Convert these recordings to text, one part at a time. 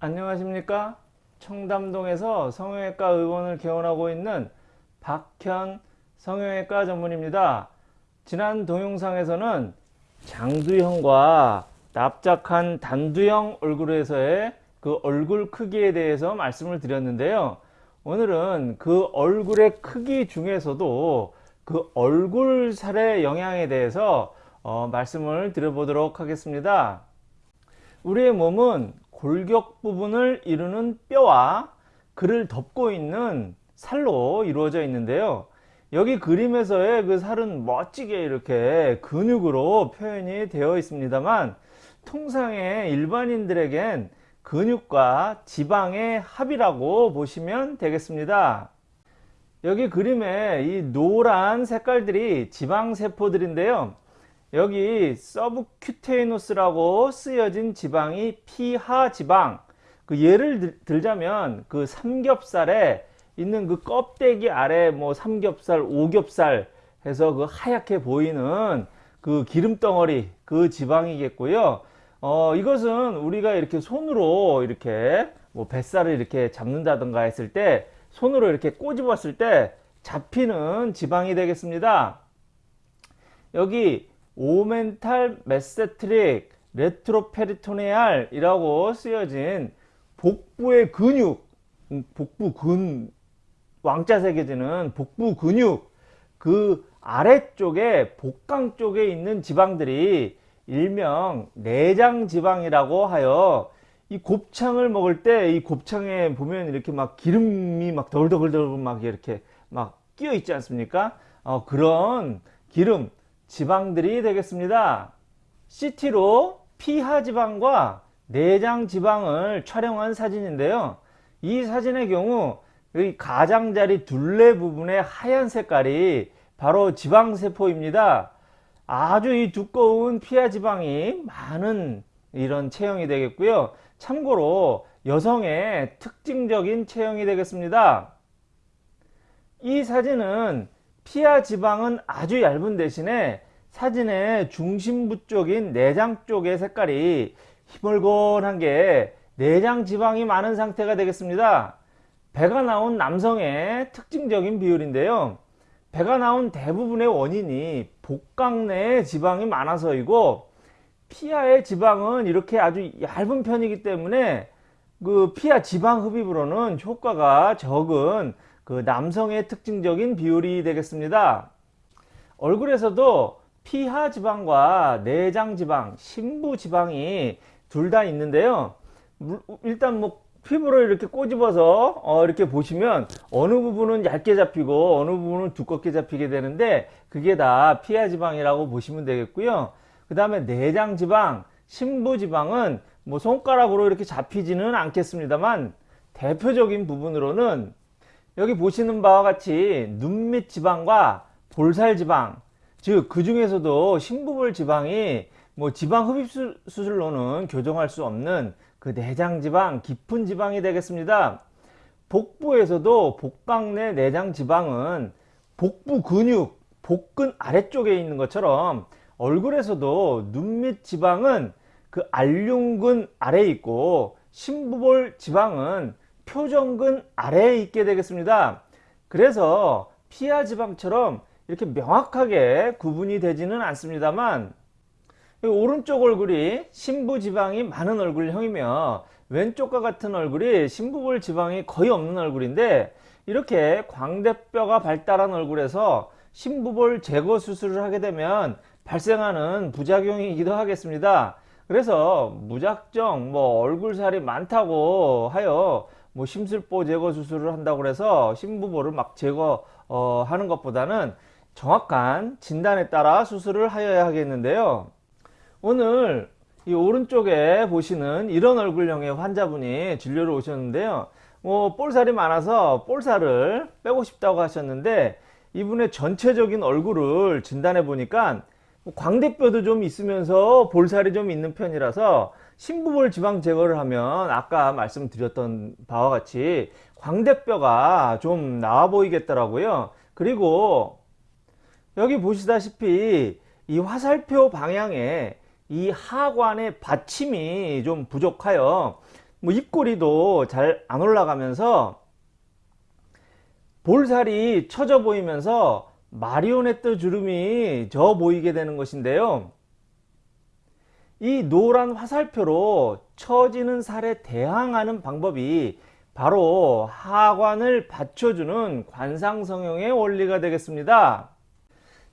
안녕하십니까? 청담동에서 성형외과 의원을 개원하고 있는 박현 성형외과 전문입니다. 지난 동영상에서는 장두형과 납작한 단두형 얼굴에서의 그 얼굴 크기에 대해서 말씀을 드렸는데요. 오늘은 그 얼굴의 크기 중에서도 그 얼굴 살의 영향에 대해서 어, 말씀을 드려보도록 하겠습니다. 우리의 몸은 골격 부분을 이루는 뼈와 그를 덮고 있는 살로 이루어져 있는데요. 여기 그림에서의 그 살은 멋지게 이렇게 근육으로 표현이 되어 있습니다만 통상의 일반인들에겐 근육과 지방의 합이라고 보시면 되겠습니다. 여기 그림에 이 노란 색깔들이 지방세포들인데요 여기 서브큐테이노스라고 쓰여진 지방이 피하 지방. 그 예를 들자면 그 삼겹살에 있는 그 껍데기 아래 뭐 삼겹살 오겹살 해서 그 하얗게 보이는 그 기름 덩어리 그 지방이겠고요. 어 이것은 우리가 이렇게 손으로 이렇게 뭐 뱃살을 이렇게 잡는다든가 했을 때 손으로 이렇게 꼬집었을 때 잡히는 지방이 되겠습니다. 여기 omental mesenteric retroperitoneal 이라고 쓰여진 복부의 근육 음, 복부 근 왕자 새겨지는 복부 근육 그 아래쪽에 복강 쪽에 있는 지방들이 일명 내장 지방이라고 하여 이 곱창을 먹을 때 이 곱창에 보면 이렇게 막 기름이 막 덜덜덜 막 이렇게 막 끼어 있지 않습니까? 어, 그런 기름 지방들이 되겠습니다. CT로 피하 지방과 내장 지방을 촬영한 사진인데요. 이 사진의 경우 이 가장자리 둘레 부분의 하얀 색깔이 바로 지방세포입니다. 아주 이 두꺼운 피하 지방이 많은 이런 체형이 되겠고요. 참고로 여성의 특징적인 체형이 되겠습니다. 이 사진은 피하 지방은 아주 얇은 대신에 사진의 중심부 쪽인 내장 쪽의 색깔이 희멀건한 게 내장 지방이 많은 상태가 되겠습니다. 배가 나온 남성의 특징적인 비율인데요. 배가 나온 대부분의 원인이 복강 내에 지방이 많아서이고 피하의 지방은 이렇게 아주 얇은 편이기 때문에 그 피하 지방 흡입으로는 효과가 적은 그 남성의 특징적인 비율이 되겠습니다. 얼굴에서도 피하 지방과 내장 지방, 심부 지방이 둘 다 있는데요. 일단 뭐 피부를 이렇게 꼬집어서 어 이렇게 보시면 어느 부분은 얇게 잡히고 어느 부분은 두껍게 잡히게 되는데 그게 다 피하 지방이라고 보시면 되겠고요. 그 다음에 내장 지방, 심부 지방은 뭐 손가락으로 이렇게 잡히지는 않겠습니다만 대표적인 부분으로는 여기 보시는 바와 같이 눈 밑 지방과 볼살 지방 즉 그 중에서도 심부볼 지방이 뭐 지방 흡입 수술로는 교정할 수 없는 그 내장 지방 깊은 지방이 되겠습니다. 복부에서도 복강 내 내장 지방은 복부 근육 복근 아래쪽에 있는 것처럼 얼굴에서도 눈 밑 지방은 그 알륜근 아래에 있고 심부볼 지방은 표정근 아래에 있게 되겠습니다. 그래서 피하 지방처럼 이렇게 명확하게 구분이 되지는 않습니다만 오른쪽 얼굴이 심부 지방이 많은 얼굴형이며 왼쪽과 같은 얼굴이 심부볼 지방이 거의 없는 얼굴인데 이렇게 광대뼈가 발달한 얼굴에서 심부볼 제거 수술을 하게 되면 발생하는 부작용이기도 하겠습니다. 그래서 무작정 뭐 얼굴살이 많다고 하여 뭐 심술보 제거 수술을 한다고 해서 심부보를 막 제거하는 어, 것보다는 정확한 진단에 따라 수술을 하여야 하겠는데요. 오늘 이 오른쪽에 보시는 이런 얼굴형의 환자분이 진료를 오셨는데요. 뭐 볼살이 많아서 볼살을 빼고 싶다고 하셨는데 이분의 전체적인 얼굴을 진단해 보니까 뭐 광대뼈도 좀 있으면서 볼살이 좀 있는 편이라서 심부볼 지방 제거를 하면 아까 말씀드렸던 바와 같이 광대뼈가 좀 나와 보이겠더라고요 그리고 여기 보시다시피 이 화살표 방향에 이 하관의 받침이 좀 부족하여 뭐 입꼬리도 잘 안 올라가면서 볼살이 처져 보이면서 마리오네트 주름이 져 보이게 되는 것인데요. 이 노란 화살표로 처지는 살에 대항하는 방법이 바로 하관을 받쳐주는 관상성형의 원리가 되겠습니다.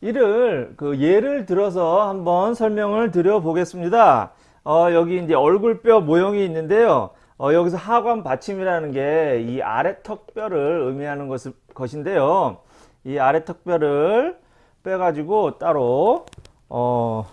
이를 그 예를 들어서 한번 설명을 드려 보겠습니다. 어, 여기 이제 얼굴뼈 모형이 있는데요. 어, 여기서 하관 받침이라는 게 이 아래 턱뼈를 의미하는 것, 것인데요. 이 아래 턱뼈를 빼가지고 따로 어,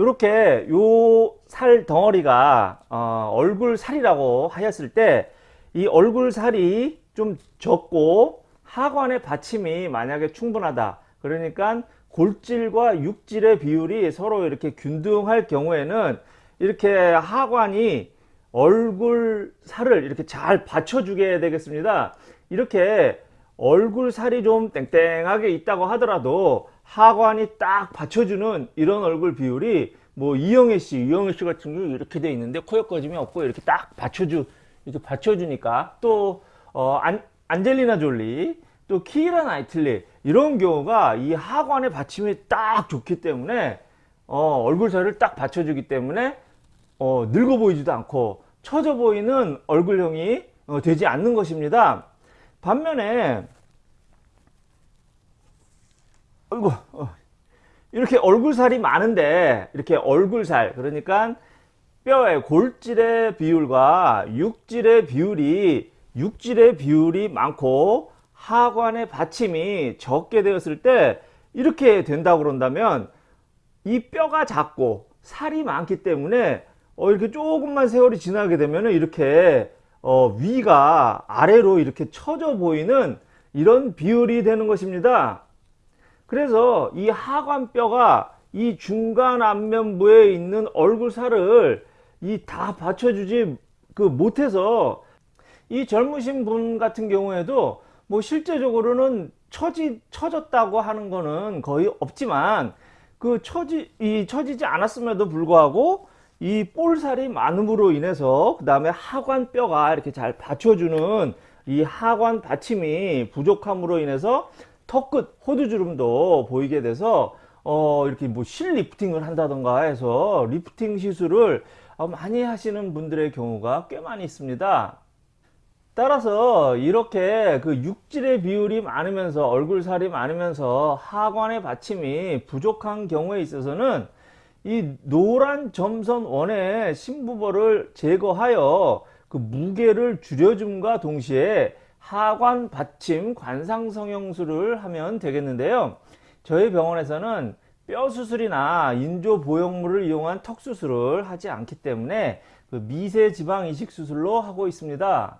이렇게 요 살 덩어리가 어, 얼굴 살이라고 하였을 때 이 얼굴 살이 좀 적고 하관의 받침이 만약에 충분하다. 그러니까 골질과 육질의 비율이 서로 이렇게 균등할 경우에는 이렇게 하관이 얼굴 살을 이렇게 잘 받쳐주게 되겠습니다. 이렇게 얼굴 살이 좀 땡땡하게 있다고 하더라도 하관이 딱 받쳐주는 이런 얼굴 비율이 뭐 이영애 씨, 이영애 씨 같은 경우 이렇게 돼 있는데 코옆 꺼짐이 없고 이렇게 딱 받쳐주 이렇게 받쳐주니까 또 어, 안, 안젤리나 졸리 또 키라 나이틀리 이런 경우가 이 하관의 받침이 딱 좋기 때문에 어, 얼굴 살을 딱 받쳐주기 때문에 어, 늙어 보이지도 않고 처져 보이는 얼굴형이 어, 되지 않는 것입니다. 반면에 아이고 어, 이렇게 얼굴살이 많은데 이렇게 얼굴살 그러니까 뼈의 골질의 비율과 육질의 비율이 육질의 비율이 많고 하관의 받침이 적게 되었을 때 이렇게 된다고 그런다면 이 뼈가 작고 살이 많기 때문에 어 이렇게 조금만 세월이 지나게 되면 이렇게 어 위가 아래로 이렇게 처져 보이는 이런 비율이 되는 것입니다. 그래서 이 하관뼈가 이 중간 안면부에 있는 얼굴살을 이 다 받쳐주지 그 못해서 이 젊으신 분 같은 경우에도 뭐 실제적으로는 처지 처졌다고 하는 거는 거의 없지만 그 처지 이 처지지 않았음에도 불구하고 이 볼살이 많음으로 인해서 그 다음에 하관뼈가 이렇게 잘 받쳐주는 이 하관 받침이 부족함으로 인해서 턱끝 호두주름도 보이게 돼서 어 이렇게 뭐 실리프팅을 한다던가 해서 리프팅 시술을 어, 많이 하시는 분들의 경우가 꽤 많이 있습니다. 따라서 이렇게 그 육질의 비율이 많으면서 얼굴살이 많으면서 하관의 받침이 부족한 경우에 있어서는 이 노란 점선 원의 심부볼을 제거하여 그 무게를 줄여줌과 동시에 하관 받침 관상 성형술을 하면 되겠는데요. 저희 병원에서는 뼈 수술이나 인조 보형물을 이용한 턱 수술을 하지 않기 때문에 그 미세 지방 이식 수술로 하고 있습니다.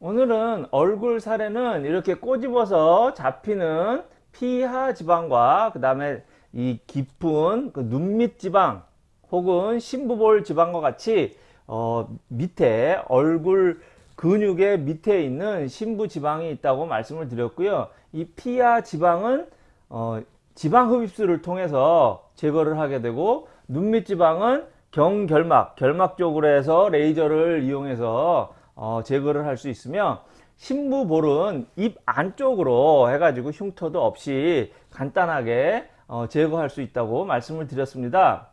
오늘은 얼굴 살에는 이렇게 꼬집어서 잡히는 피하 지방과 그 다음에 이 깊은 그 눈밑 지방 혹은 심부볼 지방과 같이 어 밑에 얼굴 근육의 밑에 있는 심부 지방이 있다고 말씀을 드렸고요. 이 피하 지방은 어 지방 흡입술을 통해서 제거를 하게 되고 눈밑 지방은 경결막, 결막 쪽으로 해서 레이저를 이용해서 어 제거를 할 수 있으며 심부볼은 입 안쪽으로 해가지고 흉터도 없이 간단하게 어 제거할 수 있다고 말씀을 드렸습니다.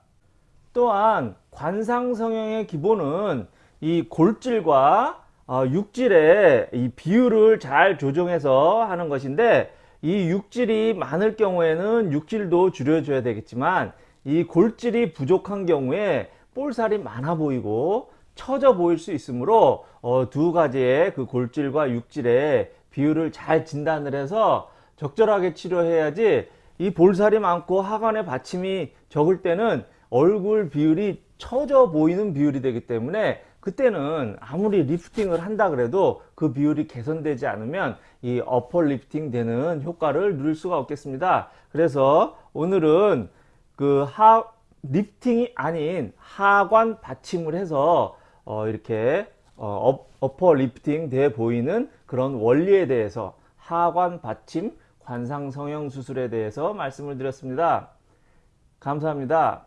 또한 관상성형의 기본은 이 골질과 어, 육질의 이 비율을 잘 조정해서 하는 것인데 이 육질이 많을 경우에는 육질도 줄여줘야 되겠지만 이 골질이 부족한 경우에 볼살이 많아 보이고 처져 보일 수 있으므로 어, 두 가지의 그 골질과 육질의 비율을 잘 진단을 해서 적절하게 치료해야지 이 볼살이 많고 하관의 받침이 적을 때는 얼굴 비율이 처져 보이는 비율이 되기 때문에 그때는 아무리 리프팅을 한다 그래도 그 비율이 개선되지 않으면 이 upper 리프팅 되는 효과를 누릴 수가 없겠습니다. 그래서 오늘은 그 하 리프팅이 아닌 하관 받침을 해서 어 이렇게 어 upper 리프팅 돼 보이는 그런 원리에 대해서 하관 받침 관상 성형 수술에 대해서 말씀을 드렸습니다. 감사합니다